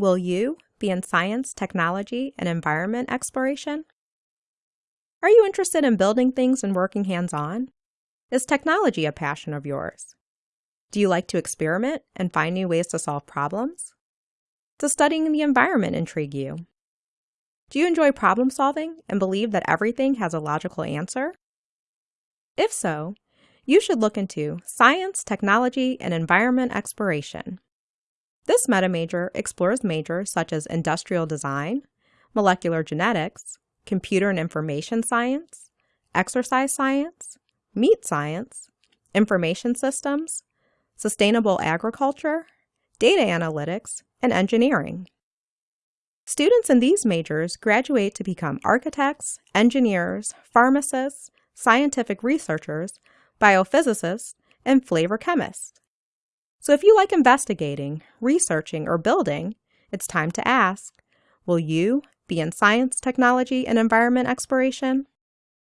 Will you be in science, technology, and environment exploration? Are you interested in building things and working hands on? Is technology a passion of yours? Do you like to experiment and find new ways to solve problems? Does studying the environment intrigue you? Do you enjoy problem solving and believe that everything has a logical answer? If so, you should look into Science, Technology, and Environment Exploration. This meta major explores majors such as industrial design, molecular genetics, computer and information science, exercise science, meat science, information systems, sustainable agriculture, data analytics, and engineering. Students in these majors graduate to become architects, engineers, pharmacists, scientific researchers, biophysicists, and flavor chemists. So if you like investigating, researching, or building, it's time to ask, will you be in science, technology, and environment exploration?